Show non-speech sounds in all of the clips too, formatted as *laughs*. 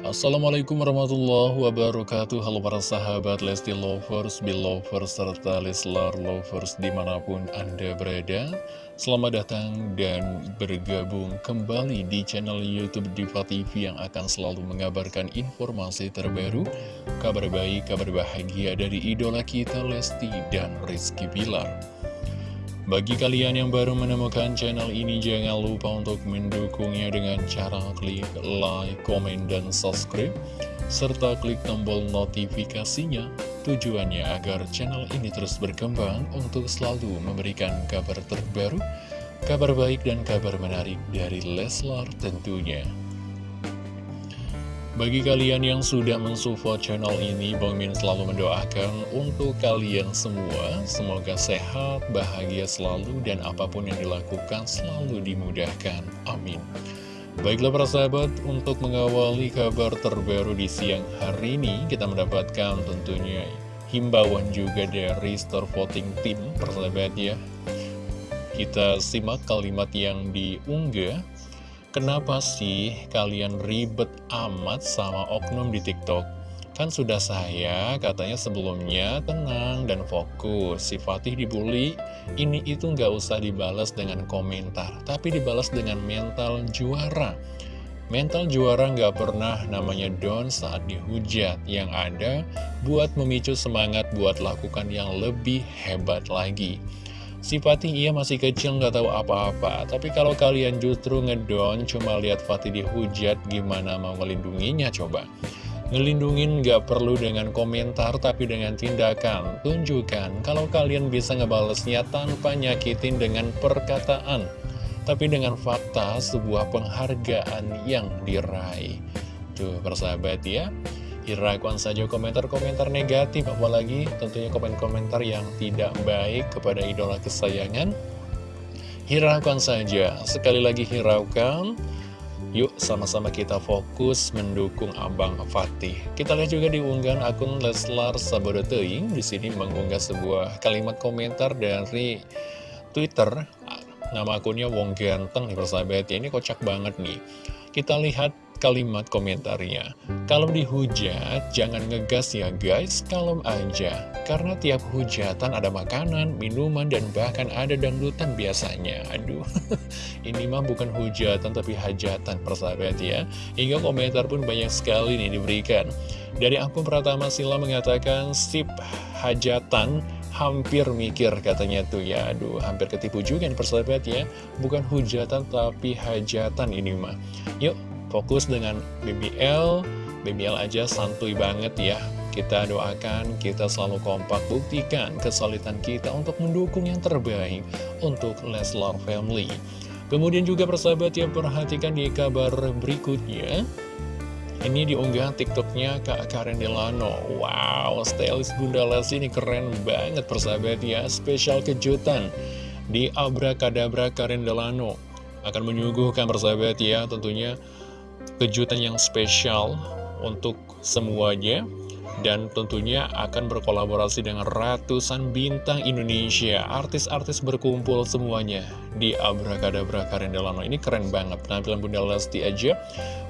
Assalamualaikum warahmatullahi wabarakatuh. Halo para sahabat Lesti Lovers, Belovers, serta Leslar Lovers di mana pun Anda berada. Selamat datang dan bergabung kembali di channel Youtube Diva TV yang akan selalu mengabarkan informasi terbaru Kabar baik, kabar bahagia dari idola kita Lesti dan Rizky Bilar bagi kalian yang baru menemukan channel ini, jangan lupa untuk mendukungnya dengan cara klik like, komen, dan subscribe, serta klik tombol notifikasinya. Tujuannya agar channel ini terus berkembang untuk selalu memberikan kabar terbaru, kabar baik, dan kabar menarik dari Leslar tentunya. Bagi kalian yang sudah mensupport channel ini, Bang Min selalu mendoakan untuk kalian semua. Semoga sehat, bahagia selalu, dan apa pun yang dilakukan selalu dimudahkan. Amin. Baiklah para sahabat, untuk mengawali kabar terbaru di siang hari ini, kita mendapatkan tentunya himbauan juga dari Star Voting Team, persahabat ya. Kita simak kalimat yang diunggah Kenapa sih kalian ribet amat sama oknum di TikTok? Kan sudah saya katanya sebelumnya tenang dan fokus. Si Fatih dibully, ini itu nggak usah dibalas dengan komentar, tapi dibalas dengan mental juara. Mental juara nggak pernah namanya down saat dihujat. Yang ada buat memicu semangat buat lakukan yang lebih hebat lagi. Si Fatih iya masih kecil nggak tahu apa-apa. Tapi kalau kalian justru ngedon cuma lihat Fatih dihujat gimana mau melindunginya coba? Ngelindungin nggak perlu dengan komentar tapi dengan tindakan. Tunjukkan kalau kalian bisa ngebalesnya tanpa nyakitin dengan perkataan Tapi dengan fakta sebuah penghargaan yang diraih. Tuh persahabat ya Hiraukan saja komentar-komentar negatif Apalagi tentunya komen-komentar yang tidak baik kepada idola kesayangan Hiraukan saja Sekali lagi hiraukan Yuk sama-sama kita fokus mendukung Abang Fatih. Kita lihat juga di unggahan akun Leslar Sabodoteing. Di sini mengunggah sebuah kalimat komentar dari Twitter. Nama akunnya Wong Ganteng persahabat ya. Ini kocak banget nih. Kita lihat kalimat komentarnya. Kalau dihujat, jangan ngegas ya guys, kalem aja. Karena tiap hujatan ada makanan, minuman, dan bahkan ada dangdutan biasanya. Aduh, *laughs* ini mah bukan hujatan tapi hajatan persahabat ya. Hingga komentar pun banyak sekali nih diberikan. Dari akun Pratama Sila mengatakan, sip hajatan hampir mikir katanya tuh ya Aduh hampir ketipu juga nih persahabat ya Bukan hujatan tapi hajatan ini mah Yuk fokus dengan BBL BBL aja santuy banget ya kita doakan, kita selalu kompak buktikan kesulitan kita untuk mendukung yang terbaik untuk Leslar Family. Kemudian juga persahabat yang perhatikan di kabar berikutnya. Ini diunggah tiktoknya Kak Karen Delano. Wow, stylist Bunda Lesti ini keren banget persahabat ya. Spesial kejutan di Abra Kadabra Karen Delano. Akan menyuguhkan persahabat ya tentunya kejutan yang spesial untuk semuanya dan tentunya akan berkolaborasi dengan ratusan bintang Indonesia. Artis-artis berkumpul semuanya di Abrakadabra Karen Delano ini keren banget. Penampilan Bunda Lesti aja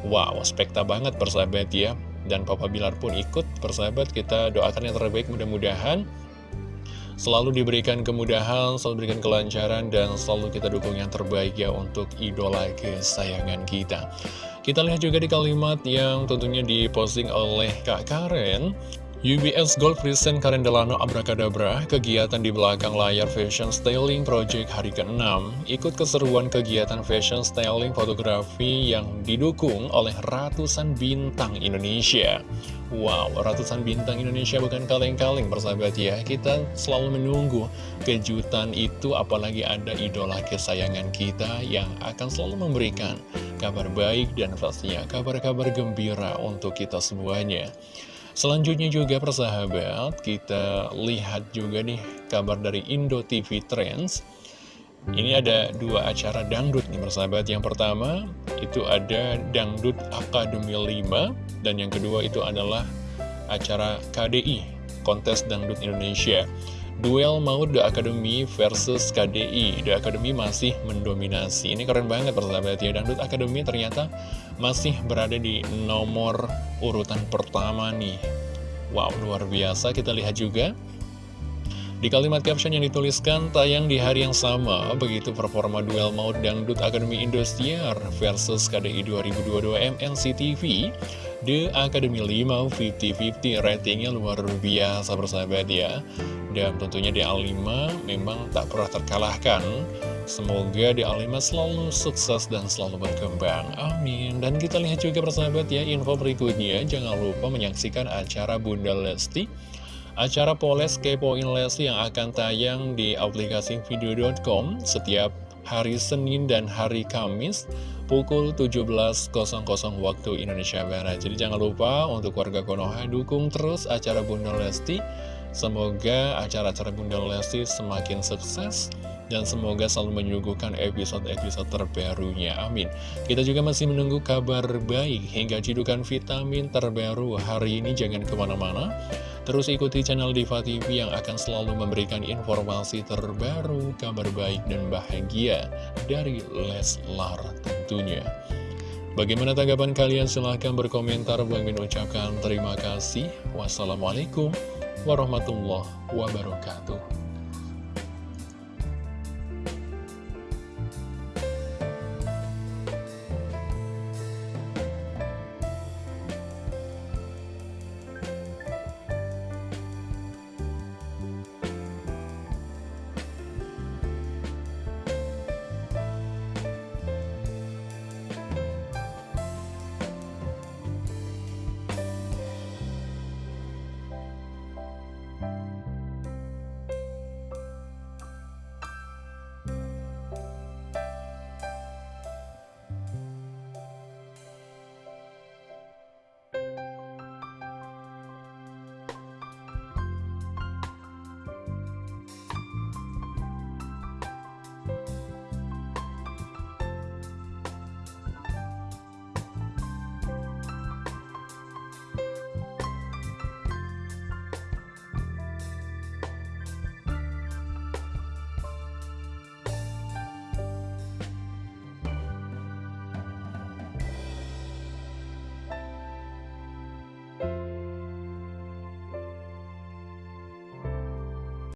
wow spekta banget persahabat ya. Dan Papa Bilar pun ikut. Persahabat kita doakan yang terbaik. Mudah-mudahan selalu diberikan kemudahan, selalu diberikan kelancaran, dan selalu kita dukung yang terbaik ya untuk idola kesayangan kita. Kita lihat juga di kalimat yang tentunya diposting oleh Kak Karen UBS Gold Present Karen Delano Abrakadabra, kegiatan di belakang layar Fashion Styling Project hari ke-6, ikut keseruan kegiatan Fashion Styling Fotografi yang didukung oleh ratusan bintang Indonesia. Wow, ratusan bintang Indonesia bukan kaleng-kaleng persahabat ya, kita selalu menunggu kejutan itu apalagi ada idola kesayangan kita yang akan selalu memberikan kabar baik dan pastinya kabar-kabar gembira untuk kita semuanya. Selanjutnya juga persahabat, kita lihat juga nih kabar dari Indo TV Trends. Ini ada dua acara dangdut nih persahabat. Yang pertama itu ada Dangdut Akademi 5 dan yang kedua itu adalah acara KDI, Kontes Dangdut Indonesia. Duel maut The Academy versus KDI The Academy masih mendominasi. Ini keren banget persahabat ya. Dangdut Academy ternyata masih berada di nomor urutan pertama nih. Wow luar biasa. Kita lihat juga. Di kalimat caption yang dituliskan, tayang di hari yang sama, begitu performa duel maut Dangdut Akademi Indosiar versus KDI 2022 MNCTV, The Academy 5 50-50 ratingnya luar biasa bersahabat ya. Dan tentunya di A5 memang tak pernah terkalahkan. Semoga di A5 selalu sukses dan selalu berkembang. Amin. Dan kita lihat juga bersahabat ya, info berikutnya. Jangan lupa menyaksikan acara Bunda Lesti Acara Poles Kepoin Leslie yang akan tayang di aplikasi video.com setiap hari Senin dan hari Kamis pukul 17.00 waktu Indonesia Barat. Jadi jangan lupa untuk warga Konoha dukung terus acara Bunda Lesti. Semoga acara-acara Bunda Lesti semakin sukses dan semoga selalu menyuguhkan episode-episode terbarunya. Amin. Kita juga masih menunggu kabar baik hingga cidukan vitamin terbaru hari ini. Jangan ke mana-mana. Terus ikuti channel Diva TV yang akan selalu memberikan informasi terbaru, kabar baik dan bahagia dari Leslar tentunya. Bagaimana tanggapan kalian? Silahkan berkomentar. Bang Min ucapkan terima kasih. Wassalamualaikum warahmatullahi wabarakatuh.